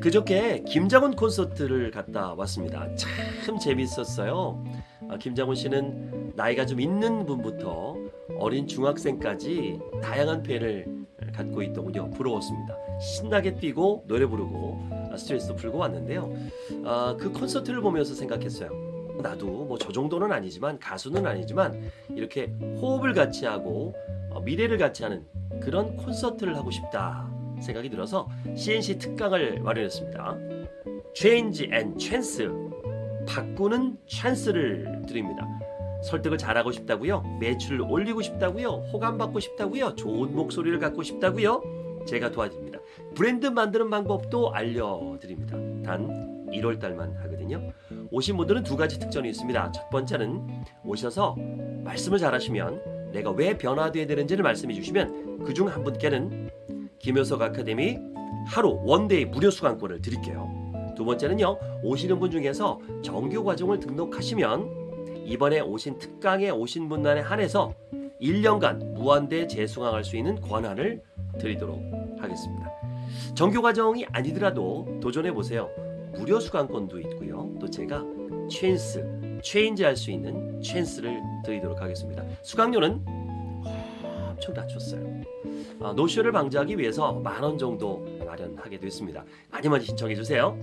그저께 김장훈 콘서트를 갔다 왔습니다. 참 재밌었어요. 아, 김장훈 씨는 나이가 좀 있는 분부터 어린 중학생까지 다양한 팬을 갖고 있더군요. 부러웠습니다. 신나게 뛰고 노래 부르고 아, 스트레스도 풀고 왔는데요. 아, 그 콘서트를 보면서 생각했어요. 나도 뭐 저 정도는 아니지만 가수는 아니지만 이렇게 호흡을 같이 하고 어, 미래를 같이 하는 그런 콘서트를 하고 싶다 생각이 들어서 CNC 특강을 마련했습니다. Change and Chance 바꾸는 찬스를 드립니다. 설득을 잘하고 싶다고요? 매출을 올리고 싶다고요? 호감 받고 싶다고요? 좋은 목소리를 갖고 싶다고요? 제가 도와드립니다. 브랜드 만드는 방법도 알려드립니다. 단 1월 달만 하거든요. 오신 분들은 두 가지 특전이 있습니다. 첫 번째는 오셔서 말씀을 잘하시면 내가 왜 변화돼야 되는지를 말씀해 주시면 그 중 한 분께는 김효석 아카데미 하루 one day 무료 수강권을 드릴게요. 두 번째는요. 오시는 분 중에서 정규 과정을 등록하시면 이번에 오신 특강에 오신 분들에 한해서 1년간 무한대 재수강할 수 있는 권한을 드리도록 하겠습니다. 정규 과정이 아니더라도 도전해 보세요. 무료 수강권도 있고요. 또 제가 찬스, change 할 수 있는 찬스를 드리도록 하겠습니다. 수강료는 엄청 낮췄어요. 아, 노쇼를 방지하기 위해서 만 원 정도 마련하게 됐습니다. 많이 많이 신청해 주세요.